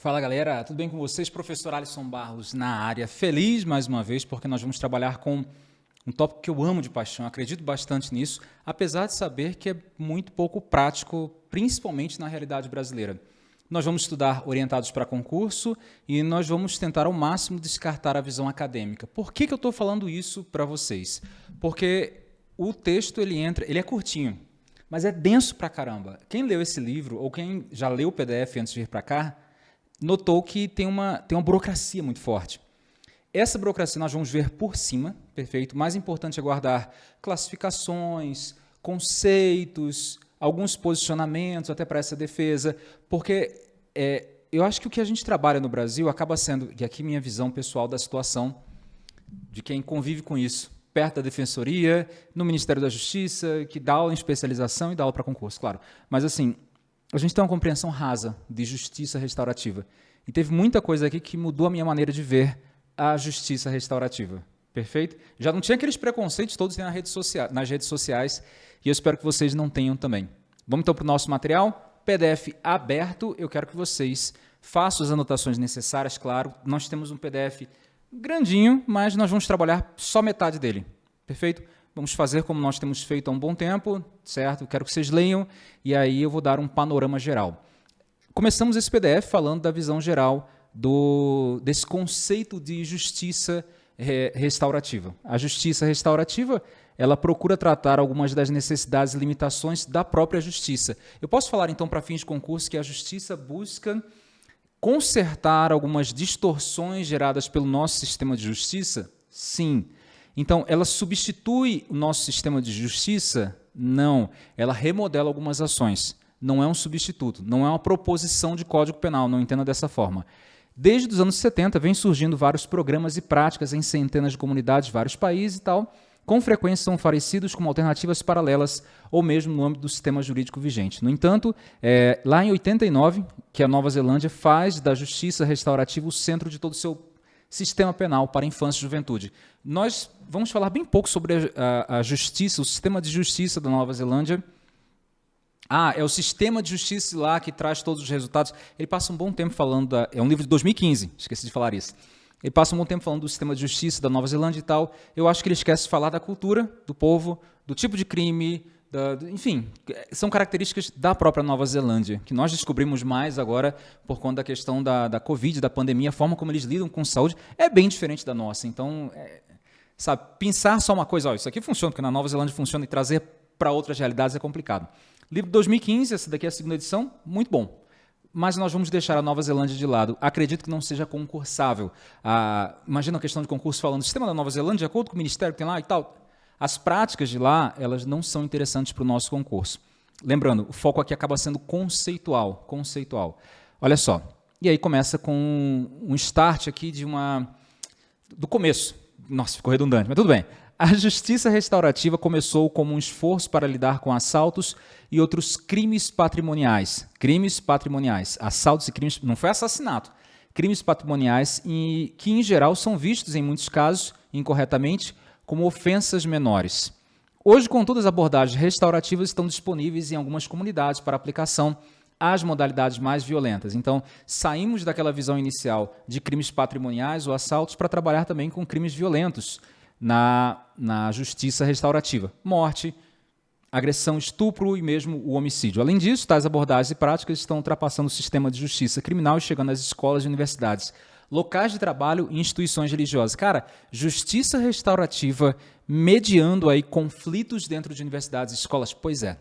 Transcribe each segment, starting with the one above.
Fala galera, tudo bem com vocês? Professor Alisson Barros na área. Feliz mais uma vez porque nós vamos trabalhar com um tópico que eu amo de paixão, acredito bastante nisso, apesar de saber que é muito pouco prático, principalmente na realidade brasileira. Nós vamos estudar orientados para concurso e nós vamos tentar ao máximo descartar a visão acadêmica. Por que, que eu estou falando isso para vocês? Porque o texto ele entra, ele é curtinho, mas é denso pra caramba. Quem leu esse livro ou quem já leu o PDF antes de vir para cá, notou que tem uma, tem uma burocracia muito forte. Essa burocracia nós vamos ver por cima, perfeito? Mais importante é guardar classificações, conceitos, alguns posicionamentos até para essa defesa, porque é, eu acho que o que a gente trabalha no Brasil acaba sendo, e aqui minha visão pessoal da situação, de quem convive com isso, perto da Defensoria, no Ministério da Justiça, que dá aula em especialização e dá aula para concurso, claro. Mas assim, a gente tem uma compreensão rasa de justiça restaurativa. E teve muita coisa aqui que mudou a minha maneira de ver a justiça restaurativa. Perfeito? Já não tinha aqueles preconceitos todos nas redes, sociais, nas redes sociais e eu espero que vocês não tenham também. Vamos então para o nosso material? PDF aberto. Eu quero que vocês façam as anotações necessárias, claro. Nós temos um PDF grandinho, mas nós vamos trabalhar só metade dele. Perfeito? Vamos fazer como nós temos feito há um bom tempo, certo? Quero que vocês leiam e aí eu vou dar um panorama geral. Começamos esse PDF falando da visão geral do, desse conceito de justiça re, restaurativa. A justiça restaurativa ela procura tratar algumas das necessidades e limitações da própria justiça. Eu posso falar então para fins de concurso que a justiça busca consertar algumas distorções geradas pelo nosso sistema de justiça? Sim. Então, ela substitui o nosso sistema de justiça? Não. Ela remodela algumas ações. Não é um substituto, não é uma proposição de código penal, não entenda dessa forma. Desde os anos 70, vem surgindo vários programas e práticas em centenas de comunidades, vários países e tal, com frequência são oferecidos como alternativas paralelas ou mesmo no âmbito do sistema jurídico vigente. No entanto, é, lá em 89, que a Nova Zelândia faz da justiça restaurativa o centro de todo o seu sistema penal para infância e juventude. Nós vamos falar bem pouco sobre a, a, justiça, o sistema de justiça da Nova Zelândia. Ah, é o sistema de justiça lá que traz todos os resultados. Ele passa um bom tempo falando, da, é um livro de 2015, esqueci de falar isso. Ele passa um bom tempo falando do sistema de justiça da Nova Zelândia e tal. Eu acho que ele esquece de falar da cultura do povo, do tipo de crime, da, enfim, são características da própria Nova Zelândia, que nós descobrimos mais agora por conta da questão da, da Covid, da pandemia, a forma como eles lidam com saúde é bem diferente da nossa. Então, é, sabe, pensar só uma coisa, ó, isso aqui funciona, porque na Nova Zelândia funciona, e trazer para outras realidades é complicado. Livro 2015, essa daqui é a segunda edição, muito bom. Mas nós vamos deixar a Nova Zelândia de lado. Acredito que não seja concursável. Ah, imagina a questão de concurso falando, sistema da Nova Zelândia, de acordo com o ministério que tem lá e tal as práticas de lá, elas não são interessantes para o nosso concurso. Lembrando, o foco aqui acaba sendo conceitual, conceitual. Olha só, e aí começa com um start aqui de uma... do começo. Nossa, ficou redundante, mas tudo bem. A justiça restaurativa começou como um esforço para lidar com assaltos e outros crimes patrimoniais. Crimes patrimoniais. Assaltos e crimes... Não foi assassinato. Crimes patrimoniais e que, em geral, são vistos, em muitos casos, incorretamente, como ofensas menores. Hoje, contudo, as abordagens restaurativas estão disponíveis em algumas comunidades para aplicação às modalidades mais violentas. Então, saímos daquela visão inicial de crimes patrimoniais ou assaltos para trabalhar também com crimes violentos na, na justiça restaurativa. Morte, agressão, estupro e mesmo o homicídio. Além disso, tais abordagens e práticas estão ultrapassando o sistema de justiça criminal e chegando às escolas e universidades locais de trabalho e instituições religiosas. Cara, justiça restaurativa mediando aí conflitos dentro de universidades e escolas. Pois é.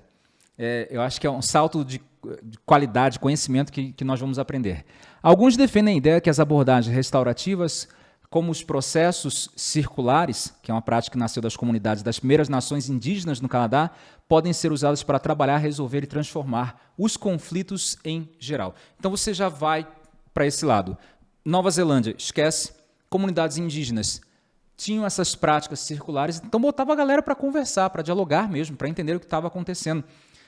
é eu acho que é um salto de, de qualidade, conhecimento que, que nós vamos aprender. Alguns defendem a ideia que as abordagens restaurativas como os processos circulares, que é uma prática que nasceu das comunidades das primeiras nações indígenas no Canadá, podem ser usadas para trabalhar, resolver e transformar os conflitos em geral. Então você já vai para esse lado. Nova Zelândia, esquece. Comunidades indígenas tinham essas práticas circulares, então botava a galera para conversar, para dialogar mesmo, para entender o que estava acontecendo.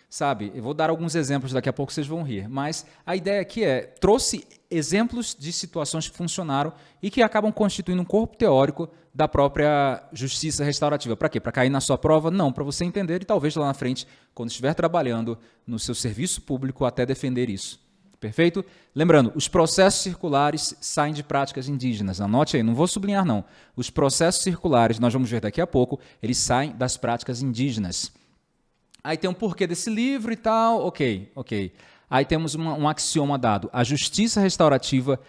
Sabe, eu vou dar alguns exemplos, daqui a pouco vocês vão rir, mas a ideia aqui é, trouxe exemplos de situações que funcionaram e que acabam constituindo um corpo teórico da própria justiça restaurativa. Para quê? Para cair na sua prova? Não, para você entender e talvez lá na frente, quando estiver trabalhando no seu serviço público, até defender isso. Perfeito? Lembrando, os processos circulares saem de práticas indígenas. Anote aí, não vou sublinhar não. Os processos circulares, nós vamos ver daqui a pouco, eles saem das práticas indígenas. Aí tem um porquê desse livro e tal, ok, ok. Aí temos uma, um axioma dado. A justiça restaurativa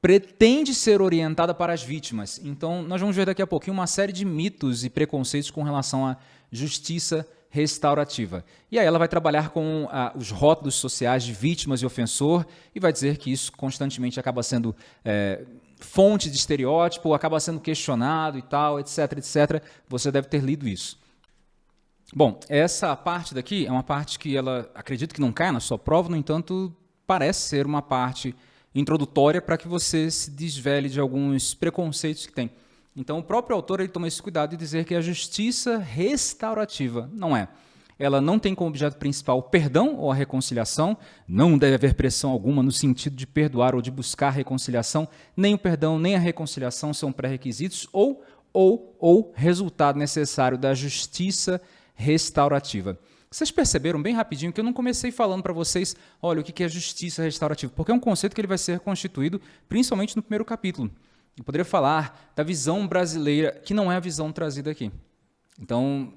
pretende ser orientada para as vítimas. Então, nós vamos ver daqui a pouquinho uma série de mitos e preconceitos com relação à justiça restaurativa. E aí ela vai trabalhar com ah, os rótulos sociais de vítimas e ofensor e vai dizer que isso constantemente acaba sendo é, fonte de estereótipo, acaba sendo questionado e tal, etc, etc. Você deve ter lido isso. Bom, essa parte daqui é uma parte que ela acredito que não cai na sua prova, no entanto, parece ser uma parte introdutória para que você se desvele de alguns preconceitos que tem. Então, o próprio autor ele toma esse cuidado de dizer que a justiça restaurativa não é. Ela não tem como objeto principal o perdão ou a reconciliação, não deve haver pressão alguma no sentido de perdoar ou de buscar reconciliação, nem o perdão nem a reconciliação são pré-requisitos ou, ou, ou resultado necessário da justiça restaurativa. Vocês perceberam bem rapidinho que eu não comecei falando para vocês, olha, o que é justiça restaurativa, porque é um conceito que ele vai ser constituído principalmente no primeiro capítulo. Eu poderia falar da visão brasileira, que não é a visão trazida aqui. Então,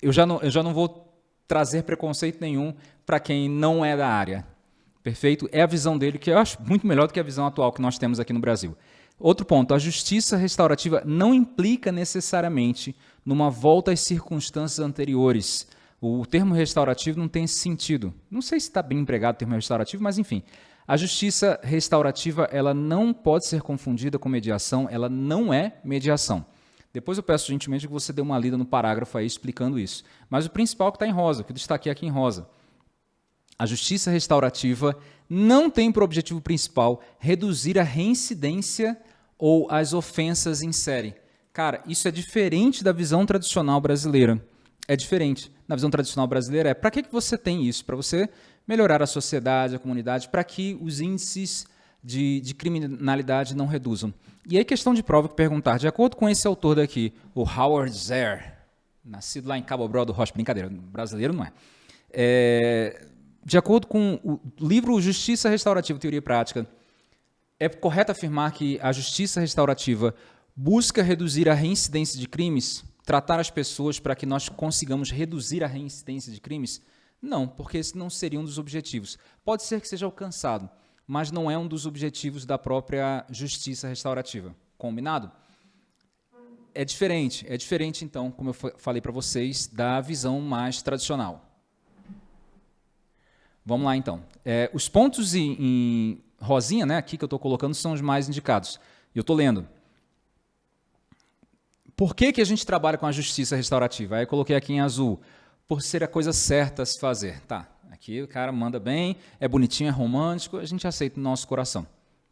eu já não, eu já não vou trazer preconceito nenhum para quem não é da área. Perfeito? É a visão dele que eu acho muito melhor do que a visão atual que nós temos aqui no Brasil. Outro ponto, a justiça restaurativa não implica necessariamente numa volta às circunstâncias anteriores. O termo restaurativo não tem sentido. Não sei se está bem empregado o termo restaurativo, mas enfim. A justiça restaurativa ela não pode ser confundida com mediação, ela não é mediação. Depois eu peço gentilmente que você dê uma lida no parágrafo aí explicando isso. Mas o principal que está em rosa, que eu destaquei aqui em rosa. A justiça restaurativa não tem por objetivo principal reduzir a reincidência ou as ofensas em série. Cara, isso é diferente da visão tradicional brasileira. É diferente. Na visão tradicional brasileira é para que, que você tem isso? Para você melhorar a sociedade, a comunidade, para que os índices de, de, criminalidade não reduzam. E aí, questão de prova que perguntar, de acordo com esse autor daqui, o Howard Zer, nascido lá em Cabo Bro do Rocha, brincadeira, brasileiro não é. é. De acordo com o livro Justiça Restaurativa, Teoria e Prática, é correto afirmar que a justiça restaurativa busca reduzir a reincidência de crimes, tratar as pessoas para que nós consigamos reduzir a reincidência de crimes? Não, porque esse não seria um dos objetivos. Pode ser que seja alcançado, mas não é um dos objetivos da própria justiça restaurativa. Combinado? É diferente, é diferente então, como eu falei para vocês, da visão mais tradicional. Vamos lá então. É, os pontos em, em, rosinha, né, aqui que eu estou colocando, são os mais indicados. Eu estou lendo. Por que, que a gente trabalha com a justiça restaurativa? Aí eu coloquei aqui em azul por ser a coisa certa a se fazer. Tá, aqui o cara manda bem, é bonitinho, é romântico, a gente aceita no nosso coração.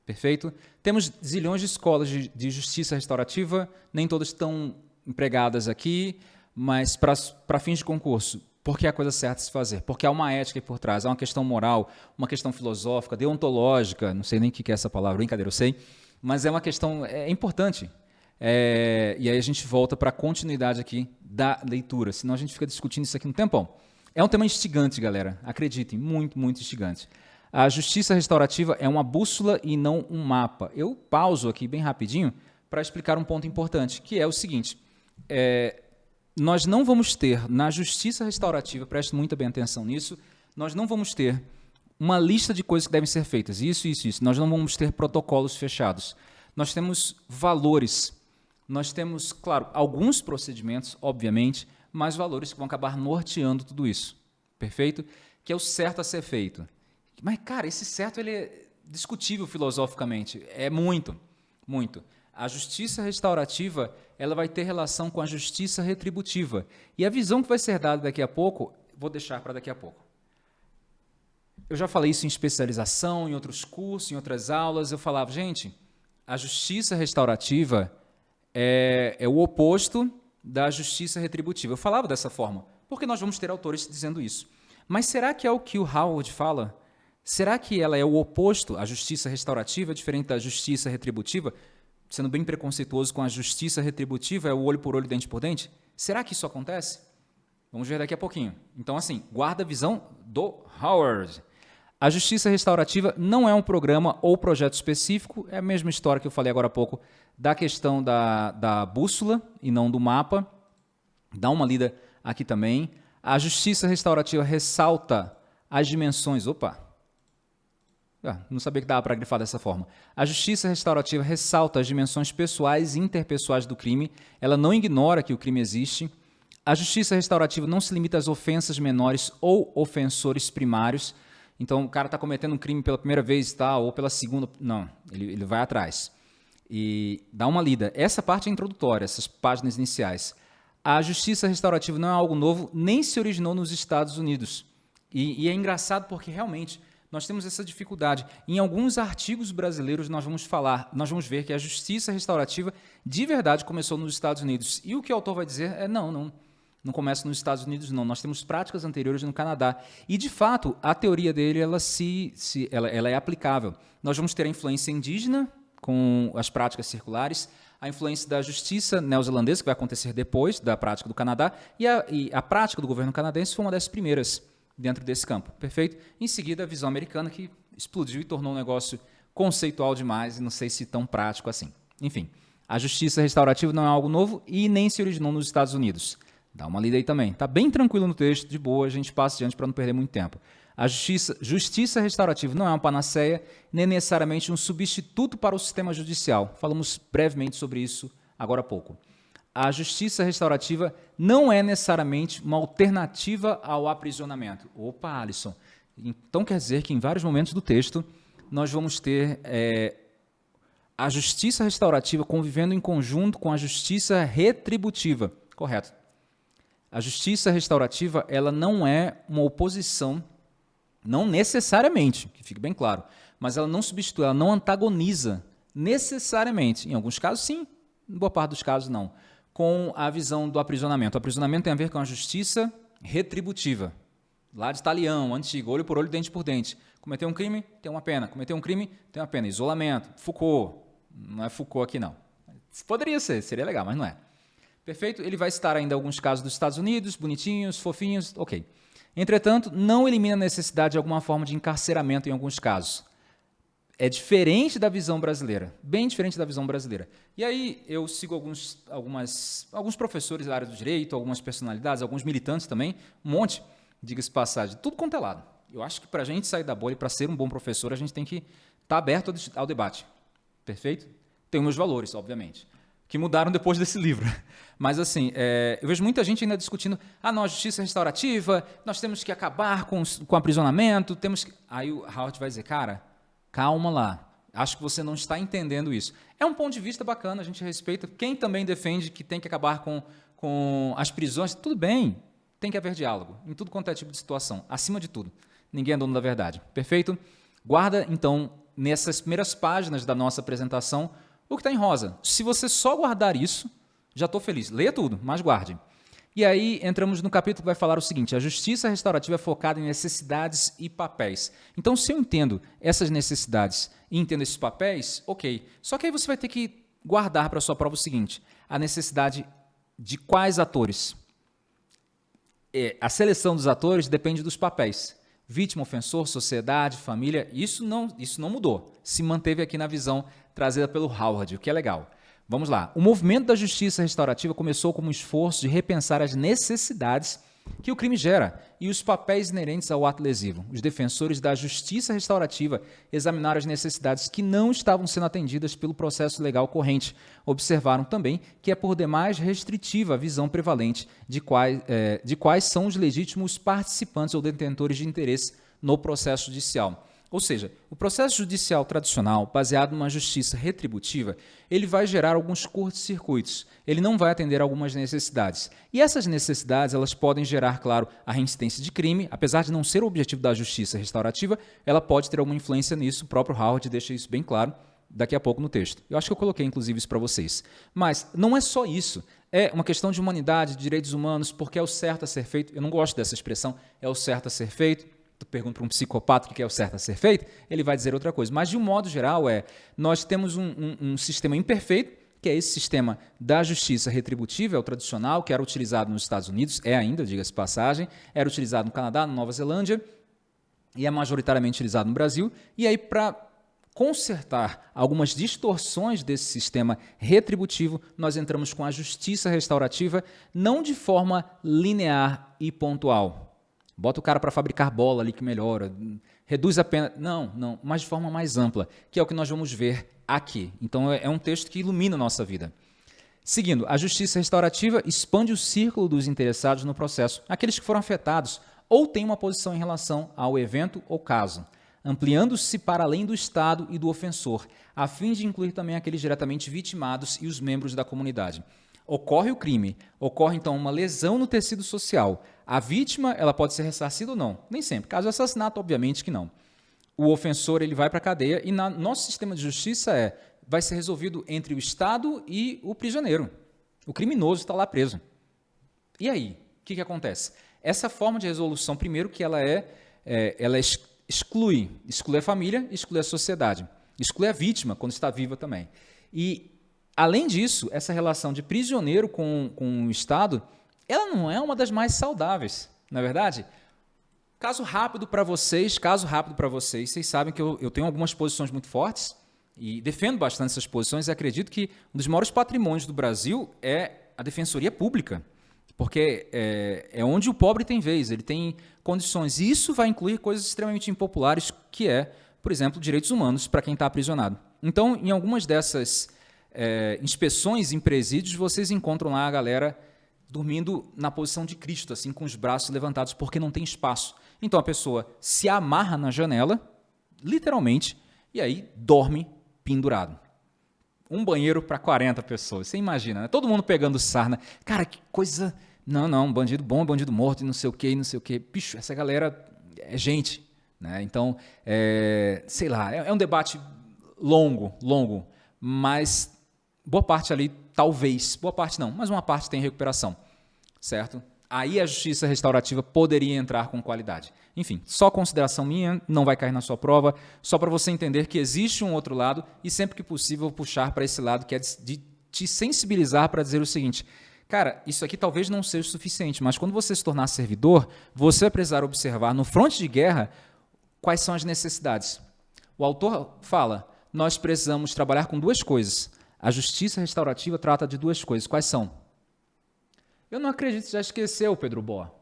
Perfeito? Temos zilhões de escolas de, de justiça restaurativa, nem todas estão empregadas aqui, mas para fins de concurso, porque é a coisa certa se fazer, porque há uma ética por trás, há uma questão moral, uma questão filosófica, deontológica, não sei nem o que é essa palavra, brincadeira, eu sei, mas é uma questão é importante. É, e aí a gente volta para a continuidade aqui da leitura, senão a gente fica discutindo isso aqui um tempão. É um tema instigante, galera, acreditem, muito, muito instigante. A justiça restaurativa é uma bússola e não um mapa. Eu pauso aqui bem rapidinho para explicar um ponto importante, que é o seguinte, é, nós não vamos ter na justiça restaurativa, preste muito bem atenção nisso, nós não vamos ter uma lista de coisas que devem ser feitas, isso, isso, isso. Nós não vamos ter protocolos fechados. Nós temos valores nós temos, claro, alguns procedimentos, obviamente, mas valores que vão acabar norteando tudo isso. Perfeito? Que é o certo a ser feito. Mas, cara, esse certo ele é discutível filosoficamente. É muito, muito. A justiça restaurativa ela vai ter relação com a justiça retributiva. E a visão que vai ser dada daqui a pouco, vou deixar para daqui a pouco. Eu já falei isso em especialização, em outros cursos, em outras aulas. Eu falava, gente, a justiça restaurativa é, é o oposto da justiça retributiva. Eu falava dessa forma, porque nós vamos ter autores dizendo isso. Mas será que é o que o Howard fala? Será que ela é o oposto? A justiça restaurativa é diferente da justiça retributiva? Sendo bem preconceituoso com a justiça retributiva, é o olho por olho, dente por dente? Será que isso acontece? Vamos ver daqui a pouquinho. Então, assim, guarda a visão do Howard. A justiça restaurativa não é um programa ou projeto específico, é a mesma história que eu falei agora há pouco da questão da, da bússola e não do mapa. Dá uma lida aqui também. A justiça restaurativa ressalta as dimensões. Opa! Ah, não sabia que dava para grifar dessa forma. A justiça restaurativa ressalta as dimensões pessoais e interpessoais do crime. Ela não ignora que o crime existe. A justiça restaurativa não se limita às ofensas menores ou ofensores primários então o cara está cometendo um crime pela primeira vez tá, ou pela segunda. Não, ele, ele vai atrás. E dá uma lida. Essa parte é introdutória, essas páginas iniciais. A justiça restaurativa não é algo novo, nem se originou nos Estados Unidos. E, e é engraçado porque realmente nós temos essa dificuldade. Em alguns artigos brasileiros nós vamos falar, nós vamos ver que a justiça restaurativa de verdade começou nos Estados Unidos. E o que o autor vai dizer é não, não não começa nos Estados Unidos, não. Nós temos práticas anteriores no Canadá. E, de fato, a teoria dele ela, se, se, ela, ela é aplicável. Nós vamos ter a influência indígena com as práticas circulares, a influência da justiça neozelandesa, que vai acontecer depois da prática do Canadá, e a, e a prática do governo canadense foi uma das primeiras dentro desse campo. Perfeito? Em seguida, a visão americana, que explodiu e tornou um negócio conceitual demais e não sei se tão prático assim. Enfim, a justiça restaurativa não é algo novo e nem se originou nos Estados Unidos. Dá uma lida aí também. Está bem tranquilo no texto, de boa, a gente passa adiante para não perder muito tempo. A justiça, justiça restaurativa não é uma panaceia, nem necessariamente um substituto para o sistema judicial. Falamos brevemente sobre isso agora há pouco. A justiça restaurativa não é necessariamente uma alternativa ao aprisionamento. Opa, Alisson. Então quer dizer que em vários momentos do texto nós vamos ter é, a justiça restaurativa convivendo em conjunto com a justiça retributiva. Correto. A justiça restaurativa ela não é uma oposição, não necessariamente, que fique bem claro, mas ela não substitui, ela não antagoniza necessariamente. Em alguns casos, sim, em boa parte dos casos, não. Com a visão do aprisionamento. O aprisionamento tem a ver com a justiça retributiva. Lá de Italião, antigo, olho por olho, dente por dente. Cometeu um crime, tem uma pena. Cometeu um crime, tem uma pena. Isolamento. Foucault. Não é Foucault aqui, não. Poderia ser, seria legal, mas não é. Perfeito? Ele vai citar ainda alguns casos dos Estados Unidos, bonitinhos, fofinhos, ok. Entretanto, não elimina a necessidade de alguma forma de encarceramento em alguns casos. É diferente da visão brasileira, bem diferente da visão brasileira. E aí eu sigo alguns, algumas, alguns professores da área do direito, algumas personalidades, alguns militantes também, um monte, diga-se passagem, tudo quanto é lado. Eu acho que para a gente sair da bolha para ser um bom professor, a gente tem que estar tá aberto ao debate. Perfeito? Tem meus valores, obviamente que mudaram depois desse livro. Mas, assim, é, eu vejo muita gente ainda discutindo, ah, não, a justiça restaurativa, nós temos que acabar com, com o aprisionamento, temos que... Aí o Howard vai dizer, cara, calma lá, acho que você não está entendendo isso. É um ponto de vista bacana, a gente respeita. Quem também defende que tem que acabar com, com as prisões, tudo bem, tem que haver diálogo, em tudo quanto é tipo de situação, acima de tudo. Ninguém é dono da verdade, perfeito? Guarda, então, nessas primeiras páginas da nossa apresentação, o que está em rosa. Se você só guardar isso, já estou feliz. Leia tudo, mas guarde. E aí entramos no capítulo que vai falar o seguinte: a justiça restaurativa é focada em necessidades e papéis. Então, se eu entendo essas necessidades e entendo esses papéis, ok. Só que aí você vai ter que guardar para sua prova o seguinte: a necessidade de quais atores? É, a seleção dos atores depende dos papéis. Vítima, ofensor, sociedade, família, isso não, isso não mudou. Se manteve aqui na visão trazida pelo Howard, o que é legal. Vamos lá. O movimento da justiça restaurativa começou como um esforço de repensar as necessidades que o crime gera e os papéis inerentes ao ato lesivo. Os defensores da justiça restaurativa examinaram as necessidades que não estavam sendo atendidas pelo processo legal corrente. Observaram também que é por demais restritiva a visão prevalente de quais, é, de quais são os legítimos participantes ou detentores de interesse no processo judicial. Ou seja, o processo judicial tradicional, baseado numa justiça retributiva, ele vai gerar alguns curtos-circuitos. Ele não vai atender algumas necessidades. E essas necessidades, elas podem gerar, claro, a reincidência de crime, apesar de não ser o objetivo da justiça restaurativa, ela pode ter alguma influência nisso. O próprio Howard deixa isso bem claro daqui a pouco no texto. Eu acho que eu coloquei, inclusive, isso para vocês. Mas não é só isso. É uma questão de humanidade, de direitos humanos, porque é o certo a ser feito. Eu não gosto dessa expressão, é o certo a ser feito tu pergunta para um psicopata o que é o certo a ser feito, ele vai dizer outra coisa. Mas, de um modo geral, é nós temos um, um, um sistema imperfeito, que é esse sistema da justiça retributiva, é o tradicional, que era utilizado nos Estados Unidos, é ainda, diga-se passagem, era utilizado no Canadá, na Nova Zelândia, e é majoritariamente utilizado no Brasil. E aí, para consertar algumas distorções desse sistema retributivo, nós entramos com a justiça restaurativa, não de forma linear e pontual. Bota o cara para fabricar bola ali que melhora, reduz a pena. Não, não, mas de forma mais ampla, que é o que nós vamos ver aqui. Então é, é um texto que ilumina a nossa vida. Seguindo, a justiça restaurativa expande o círculo dos interessados no processo, aqueles que foram afetados ou têm uma posição em relação ao evento ou caso ampliando-se para além do Estado e do ofensor, a fim de incluir também aqueles diretamente vitimados e os membros da comunidade. Ocorre o crime, ocorre então uma lesão no tecido social. A vítima ela pode ser ressarcida ou não, nem sempre. Caso de assassinato, obviamente que não. O ofensor ele vai para a cadeia e no nosso sistema de justiça é vai ser resolvido entre o Estado e o prisioneiro. O criminoso está lá preso. E aí, o que, que acontece? Essa forma de resolução, primeiro que ela é, é ela exclui, exclui a família, exclui a sociedade, exclui a vítima quando está viva também. E, além disso, essa relação de prisioneiro com, com o Estado, ela não é uma das mais saudáveis, na é verdade? Caso rápido para vocês, caso rápido para vocês, vocês sabem que eu, eu tenho algumas posições muito fortes e defendo bastante essas posições e acredito que um dos maiores patrimônios do Brasil é a defensoria pública. Porque é, é onde o pobre tem vez, ele tem condições. E isso vai incluir coisas extremamente impopulares, que é, por exemplo, direitos humanos para quem está aprisionado. Então, em algumas dessas é, inspeções em presídios, vocês encontram lá a galera dormindo na posição de Cristo, assim, com os braços levantados, porque não tem espaço. Então a pessoa se amarra na janela, literalmente, e aí dorme pendurado um banheiro para 40 pessoas. Você imagina, né? Todo mundo pegando sarna. Cara, que coisa. Não, não, bandido bom, bandido morto, e não sei o quê, e não sei o quê. Bicho, essa galera é gente. Né? Então, é, sei lá, é, é um debate longo, longo, mas boa parte ali, talvez, boa parte não, mas uma parte tem recuperação, certo? Aí a justiça restaurativa poderia entrar com qualidade. Enfim, só consideração minha, não vai cair na sua prova, só para você entender que existe um outro lado e sempre que possível puxar para esse lado que é de te sensibilizar para dizer o seguinte: Cara, isso aqui talvez não seja o suficiente, mas quando você se tornar servidor, você vai precisar observar no fronte de guerra quais são as necessidades. O autor fala: nós precisamos trabalhar com duas coisas. A justiça restaurativa trata de duas coisas. Quais são? Eu não acredito que já esqueceu, Pedro Boa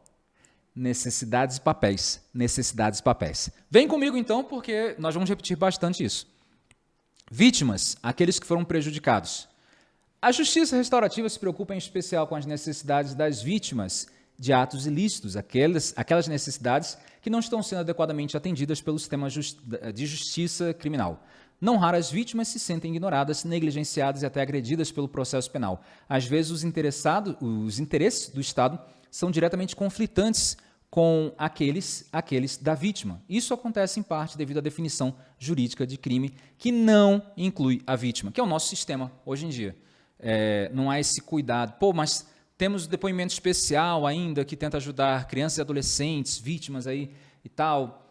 necessidades e papéis. Necessidades e papéis. Vem comigo então, porque nós vamos repetir bastante isso. Vítimas, aqueles que foram prejudicados. A justiça restaurativa se preocupa em especial com as necessidades das vítimas de atos ilícitos, aquelas, aquelas necessidades que não estão sendo adequadamente atendidas pelo sistema de justiça criminal. Não raras vítimas se sentem ignoradas, negligenciadas e até agredidas pelo processo penal. Às vezes, os, interessados, os interesses do Estado são diretamente conflitantes com aqueles, aqueles da vítima. Isso acontece em parte devido à definição jurídica de crime que não inclui a vítima, que é o nosso sistema hoje em dia. É, não há esse cuidado. Pô, mas temos depoimento especial ainda que tenta ajudar crianças e adolescentes, vítimas aí e tal.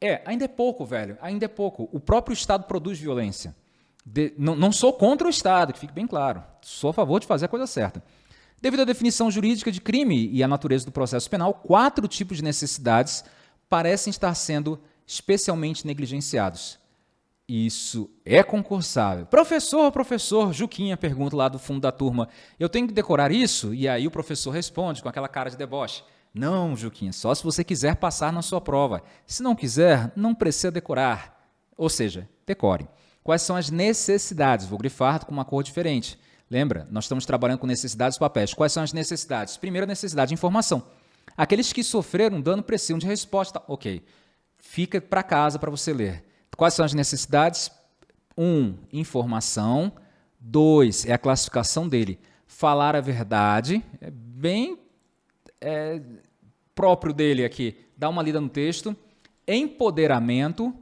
É, ainda é pouco, velho, ainda é pouco. O próprio Estado produz violência. De, não, não sou contra o Estado, que fique bem claro. Sou a favor de fazer a coisa certa. Devido à definição jurídica de crime e à natureza do processo penal, quatro tipos de necessidades parecem estar sendo especialmente negligenciados. Isso é concursável. Professor, professor, Juquinha pergunta lá do fundo da turma, eu tenho que decorar isso? E aí o professor responde com aquela cara de deboche. Não, Juquinha, só se você quiser passar na sua prova. Se não quiser, não precisa decorar. Ou seja, decore. Quais são as necessidades? Vou grifar com uma cor diferente. Lembra? Nós estamos trabalhando com necessidades papéis. Quais são as necessidades? Primeira necessidade de informação. Aqueles que sofreram dano precisam de resposta. Ok. Fica para casa para você ler. Quais são as necessidades? Um, informação. Dois, é a classificação dele. Falar a verdade. É bem é, próprio dele aqui. Dá uma lida no texto. Empoderamento,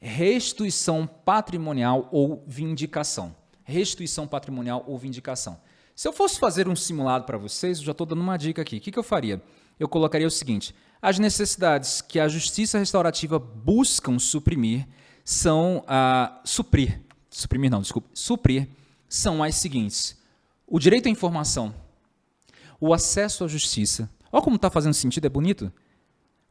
restituição patrimonial ou vindicação restituição patrimonial ou vindicação. Se eu fosse fazer um simulado para vocês, eu já estou dando uma dica aqui. O que, que eu faria? Eu colocaria o seguinte: as necessidades que a justiça restaurativa buscam suprimir são a suprir, suprimir não, desculpe, suprir são as seguintes: o direito à informação, o acesso à justiça. Olha como está fazendo sentido, é bonito.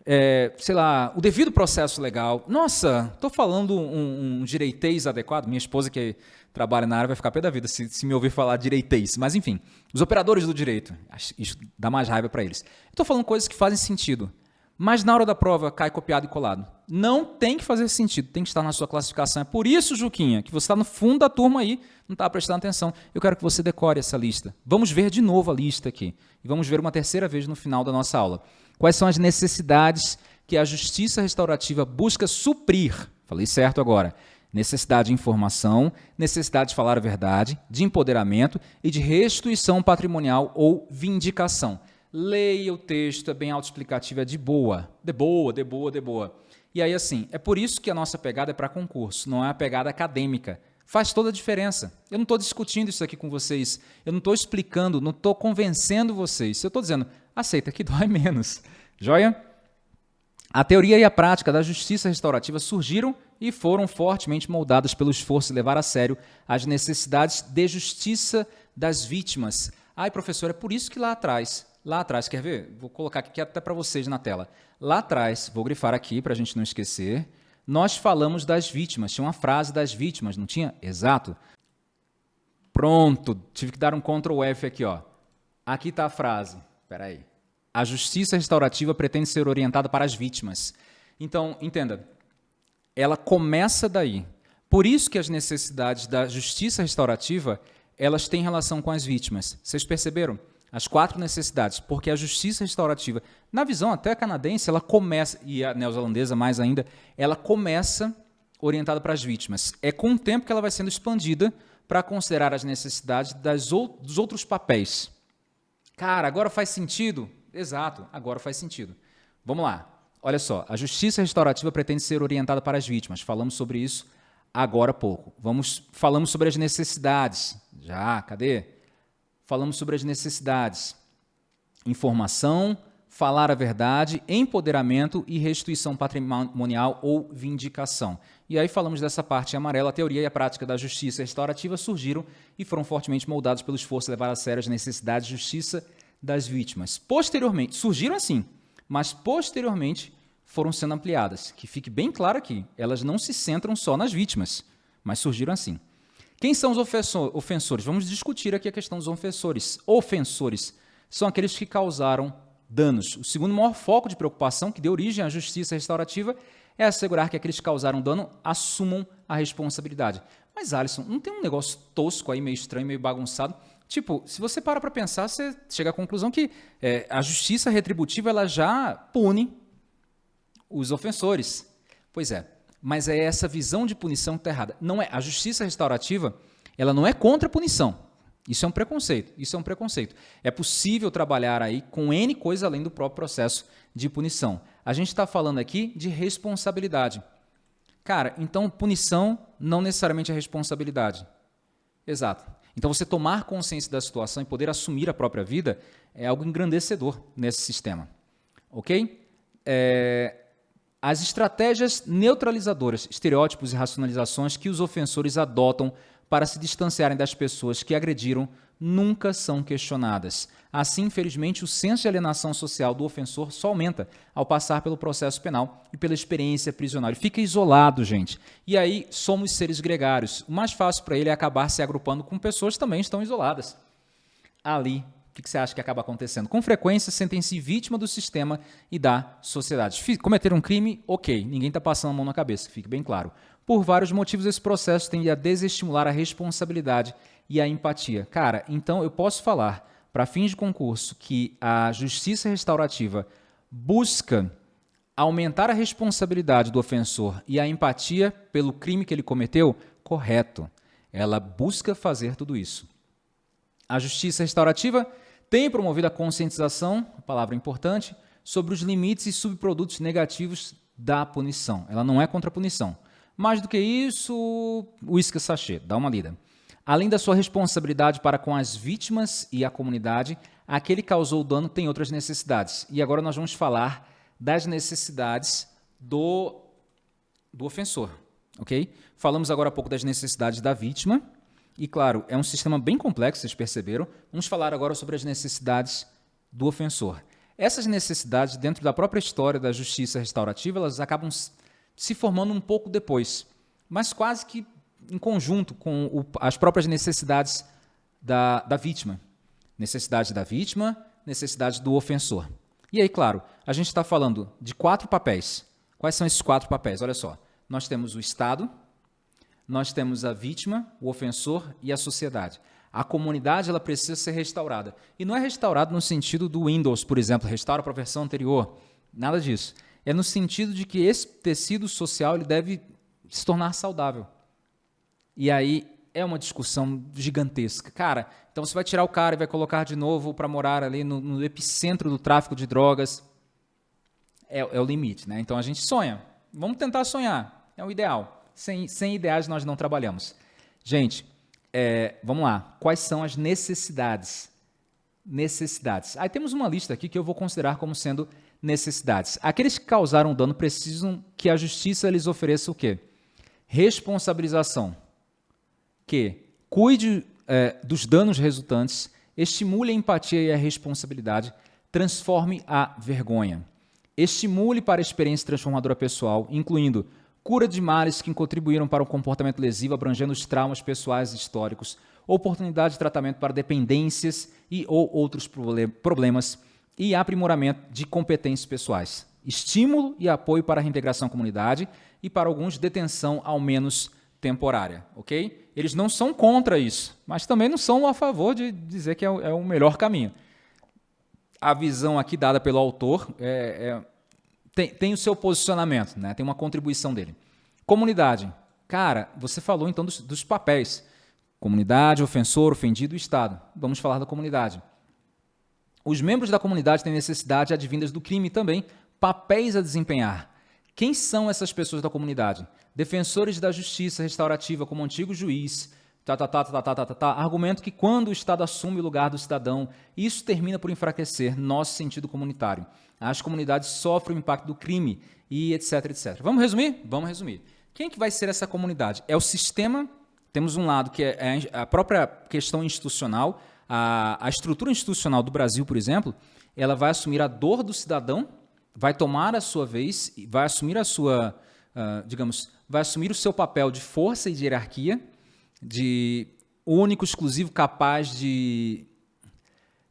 é, sei lá, o devido processo legal. Nossa, estou falando um, um direitês adequado. Minha esposa que trabalha na área vai ficar pé da vida se, se me ouvir falar direitês. Mas enfim, os operadores do direito, isso dá mais raiva para eles. Estou falando coisas que fazem sentido. Mas na hora da prova cai copiado e colado. Não tem que fazer sentido, tem que estar na sua classificação. É por isso, Juquinha, que você está no fundo da turma aí, não está prestando atenção. Eu quero que você decore essa lista. Vamos ver de novo a lista aqui. E vamos ver uma terceira vez no final da nossa aula. Quais são as necessidades que a justiça restaurativa busca suprir? Falei certo agora. Necessidade de informação, necessidade de falar a verdade, de empoderamento e de restituição patrimonial ou vindicação. Leia o texto, é bem autoexplicativo, é de boa, de boa, de boa, de boa. E aí, assim, é por isso que a nossa pegada é para concurso, não é a pegada acadêmica. Faz toda a diferença. Eu não estou discutindo isso aqui com vocês, eu não estou explicando, não estou convencendo vocês. Eu estou dizendo, aceita que dói menos. Joia? A teoria e a prática da justiça restaurativa surgiram e foram fortemente moldadas pelo esforço de levar a sério as necessidades de justiça das vítimas. Ai, professor, é por isso que lá atrás, lá atrás, quer ver? Vou colocar aqui até para vocês na tela. Lá atrás, vou grifar aqui para a gente não esquecer, nós falamos das vítimas. Tinha uma frase das vítimas, não tinha? Exato. Pronto, tive que dar um Ctrl F aqui, ó. Aqui está a frase. Espera aí. A justiça restaurativa pretende ser orientada para as vítimas. Então, entenda, ela começa daí. Por isso que as necessidades da justiça restaurativa, elas têm relação com as vítimas. Vocês perceberam? As quatro necessidades, porque a justiça restaurativa, na visão até canadense, ela começa, e a neozelandesa mais ainda, ela começa orientada para as vítimas. É com o tempo que ela vai sendo expandida para considerar as necessidades das ou, dos outros papéis. Cara, agora faz sentido? Exato, agora faz sentido. Vamos lá. Olha só, a justiça restaurativa pretende ser orientada para as vítimas. Falamos sobre isso agora há pouco. Vamos, falamos sobre as necessidades. Já, cadê? Falamos sobre as necessidades. Informação, falar a verdade, empoderamento e restituição patrimonial ou vindicação. E aí falamos dessa parte amarela, a teoria e a prática da justiça restaurativa surgiram e foram fortemente moldados pelo esforço de levar a sério as necessidades de justiça das vítimas. Posteriormente, surgiram assim, mas posteriormente foram sendo ampliadas. Que fique bem claro aqui, elas não se centram só nas vítimas, mas surgiram assim. Quem são os ofensores? Vamos discutir aqui a questão dos ofensores. Ofensores são aqueles que causaram danos. O segundo maior foco de preocupação que deu origem à justiça restaurativa é assegurar que aqueles que causaram dano assumam a responsabilidade. Mas, Alisson, não tem um negócio tosco aí, meio estranho, meio bagunçado, Tipo, se você para para pensar, você chega à conclusão que é, a justiça retributiva ela já pune os ofensores. Pois é, mas é essa visão de punição que está errada. Não é a justiça restaurativa, ela não é contra a punição. Isso é um preconceito. Isso é um preconceito. É possível trabalhar aí com N coisas além do próprio processo de punição. A gente está falando aqui de responsabilidade. Cara, então punição não necessariamente é responsabilidade. Exato. Então, você tomar consciência da situação e poder assumir a própria vida é algo engrandecedor nesse sistema. Ok? É, as estratégias neutralizadoras, estereótipos e racionalizações que os ofensores adotam para se distanciarem das pessoas que agrediram nunca são questionadas. Assim, infelizmente, o senso de alienação social do ofensor só aumenta ao passar pelo processo penal e pela experiência prisional. Ele fica isolado, gente. E aí somos seres gregários. O mais fácil para ele é acabar se agrupando com pessoas que também estão isoladas. Ali, o que você acha que acaba acontecendo? Com frequência, sentem-se vítima do sistema e da sociedade. Cometer um crime, ok, ninguém está passando a mão na cabeça, fique bem claro. Por vários motivos, esse processo tende a desestimular a responsabilidade e a empatia. Cara, então eu posso falar, para fins de concurso, que a justiça restaurativa busca aumentar a responsabilidade do ofensor e a empatia pelo crime que ele cometeu? Correto. Ela busca fazer tudo isso. A justiça restaurativa tem promovido a conscientização, palavra importante, sobre os limites e subprodutos negativos da punição. Ela não é contra a punição. Mais do que isso, uísque sachê, dá uma lida. Além da sua responsabilidade para com as vítimas e a comunidade, aquele que causou o dano tem outras necessidades. E agora nós vamos falar das necessidades do, do ofensor, ok? Falamos agora há pouco das necessidades da vítima, e claro, é um sistema bem complexo, vocês perceberam. Vamos falar agora sobre as necessidades do ofensor. essas necessidades, dentro da própria história da justiça restaurativa, elas acabam se formando um pouco depois, mas quase que em conjunto com o, as próprias necessidades da, da vítima. Necessidade da vítima, necessidade do ofensor. E aí, claro, a gente está falando de quatro papéis. Quais são esses quatro papéis? Olha só. Nós temos o Estado, nós temos a vítima, o ofensor e a sociedade. A comunidade ela precisa ser restaurada. E não é restaurada no sentido do Windows, por exemplo, restaura para a versão anterior. Nada disso. É no sentido de que esse tecido social ele deve se tornar saudável. E aí é uma discussão gigantesca. Cara, então você vai tirar o cara e vai colocar de novo para morar ali no, no, epicentro do tráfico de drogas. É, é, o limite, né? Então a gente sonha. Vamos tentar sonhar. É o ideal. Sem, sem ideais nós não trabalhamos. Gente, é, vamos lá. Quais são as necessidades? Necessidades. Aí temos uma lista aqui que eu vou considerar como sendo necessidades. Aqueles que causaram dano precisam que a justiça lhes ofereça o quê? Responsabilização que cuide é, dos danos resultantes, estimule a empatia e a responsabilidade, transforme a vergonha. Estimule para a experiência transformadora pessoal, incluindo cura de males que contribuíram para o comportamento lesivo, abrangendo os traumas pessoais e históricos, oportunidade de tratamento para dependências e ou outros problemas e aprimoramento de competências pessoais. Estímulo e apoio para a reintegração à comunidade e para alguns detenção ao menos temporária, ok? Eles não são contra isso, mas também não são a favor de dizer que é o, é o melhor caminho. A visão aqui dada pelo autor é, é, tem, tem, o seu posicionamento, né? tem uma contribuição dele. Comunidade. Cara, você falou então dos, dos papéis. Comunidade, ofensor, ofendido e Estado. Vamos falar da comunidade. Os membros da comunidade têm necessidade advindas do crime também, papéis a desempenhar. Quem são essas pessoas da comunidade? defensores da justiça restaurativa como antigo juiz, Tá, tá, tá, tá, tá, tá, tá, tá. Argumento que quando o Estado assume o lugar do cidadão, isso termina por enfraquecer nosso sentido comunitário. As comunidades sofrem o impacto do crime e etc, etc. Vamos resumir? Vamos resumir. Quem que vai ser essa comunidade? É o sistema, temos um lado que é, é a própria questão institucional, a, a estrutura institucional do Brasil, por exemplo, ela vai assumir a dor do cidadão, vai tomar a sua vez, vai assumir a sua, uh, digamos, vai assumir o seu papel de força e de hierarquia, de único, exclusivo, capaz de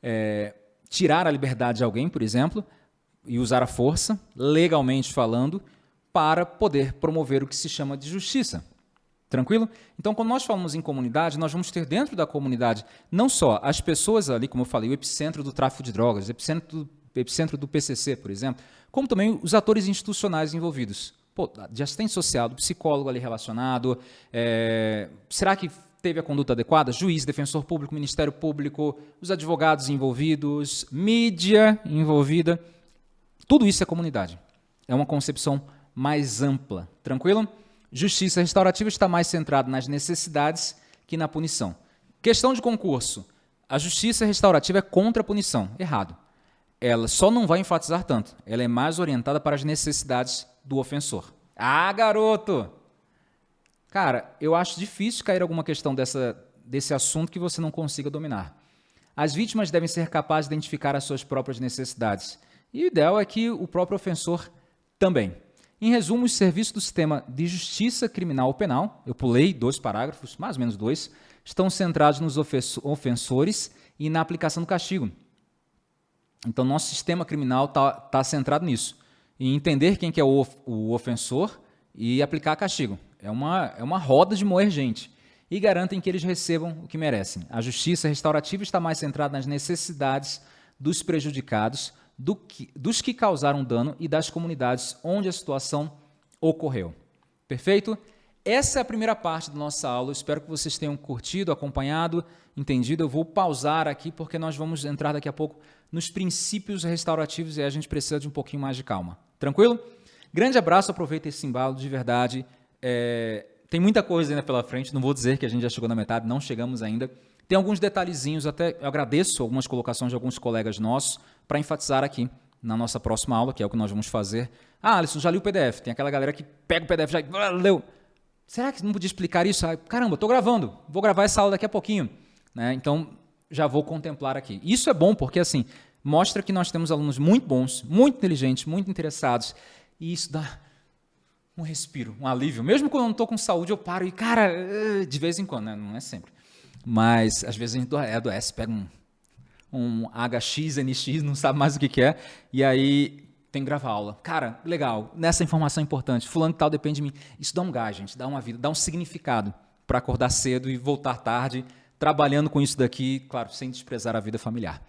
é, tirar a liberdade de alguém, por exemplo, e usar a força, legalmente falando, para poder promover o que se chama de justiça. Tranquilo? Então, quando nós falamos em comunidade, nós vamos ter dentro da comunidade não só as pessoas ali, como eu falei, o epicentro do tráfico de drogas, o epicentro do, epicentro do PCC, por exemplo, como também os atores institucionais envolvidos pô, de assistente social, do psicólogo ali relacionado, é, será que teve a conduta adequada? Juiz, defensor público, Ministério Público, os advogados envolvidos, mídia envolvida, tudo isso é comunidade. É uma concepção mais ampla, tranquilo? Justiça restaurativa está mais centrada nas necessidades que na punição. Questão de concurso. A justiça restaurativa é contra a punição. Errado. Ela só não vai enfatizar tanto. Ela é mais orientada para as necessidades do ofensor. Ah, garoto! Cara, eu acho difícil cair alguma questão dessa, desse assunto que você não consiga dominar. As vítimas devem ser capazes de identificar as suas próprias necessidades. E o ideal é que o próprio ofensor também. Em resumo, os serviços do sistema de justiça criminal ou penal, eu pulei dois parágrafos, mais ou menos dois, estão centrados nos ofensores e na aplicação do castigo. Então, nosso sistema criminal está tá centrado nisso e entender quem que é o, o ofensor e aplicar castigo. É uma, é uma roda de moer gente. E garantem que eles recebam o que merecem. A justiça restaurativa está mais centrada nas necessidades dos prejudicados, do que, dos que causaram dano e das comunidades onde a situação ocorreu. Perfeito? Essa é a primeira parte da nossa aula. espero que vocês tenham curtido, acompanhado, entendido. Eu vou pausar aqui porque nós vamos entrar daqui a pouco nos princípios restaurativos e a gente precisa de um pouquinho mais de calma. Tranquilo? Grande abraço, aproveita esse embalo de verdade. É, tem muita coisa ainda pela frente, não vou dizer que a gente já chegou na metade, não chegamos ainda. Tem alguns detalhezinhos, até eu agradeço algumas colocações de alguns colegas nossos para enfatizar aqui na nossa próxima aula, que é o que nós vamos fazer. Ah, Alisson, já li o PDF. Tem aquela galera que pega o PDF já ah, leu. Será que não podia explicar isso? Ah, caramba, estou gravando, vou gravar essa aula daqui a pouquinho. Né? Então, já vou contemplar aqui. Isso é bom porque, assim, mostra que nós temos alunos muito bons, muito inteligentes, muito interessados, e isso dá um respiro, um alívio. Mesmo quando eu não estou com saúde, eu paro e, cara, eh, de vez em quando, né? não é sempre. Mas às vezes a gente adoece, pega um, um HX, NX, não sabe mais o que, que é, e aí tem que gravar aula. Cara, legal, nessa informação importante, fulano tal depende de mim. Isso dá um gás, gente, dá uma vida, dá um significado para acordar cedo e voltar tarde, trabalhando com isso daqui, claro, sem desprezar a vida familiar.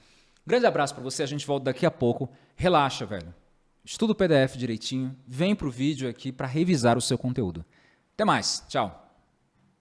Grande abraço para você, a gente volta daqui a pouco. Relaxa, velho. Estuda o PDF direitinho, vem para o vídeo aqui para revisar o seu conteúdo. Até mais, tchau.